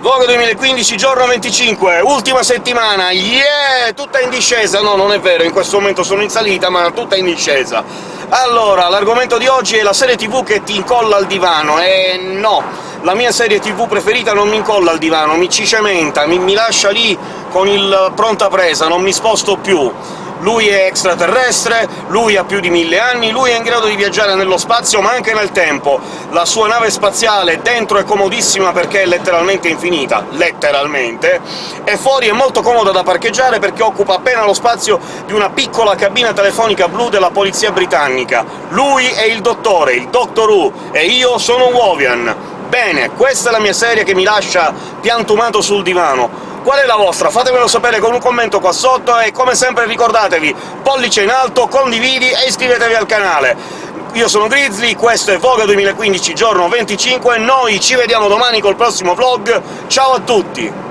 Vogue 2015, giorno 25, ultima settimana, yeah! Tutta in discesa! No, non è vero, in questo momento sono in salita, ma tutta in discesa. Allora, l'argomento di oggi è la serie TV che ti incolla al divano, e no, la mia serie TV preferita non mi incolla al divano, mi ci cementa, mi, mi lascia lì con il pronta presa, non mi sposto più lui è extraterrestre, lui ha più di mille anni, lui è in grado di viaggiare nello spazio ma anche nel tempo. La sua nave spaziale dentro è comodissima perché è letteralmente infinita, letteralmente, e fuori è molto comoda da parcheggiare perché occupa appena lo spazio di una piccola cabina telefonica blu della polizia britannica. Lui è il dottore, il Doctor Who, e io sono Wovian. Bene, questa è la mia serie che mi lascia piantumato sul divano. Qual è la vostra? Fatemelo sapere con un commento qua sotto, e come sempre ricordatevi, pollice in alto, condividi e iscrivetevi al canale! Io sono Grizzly, questo è Voga 2015, giorno 25, noi ci vediamo domani col prossimo vlog, ciao a tutti!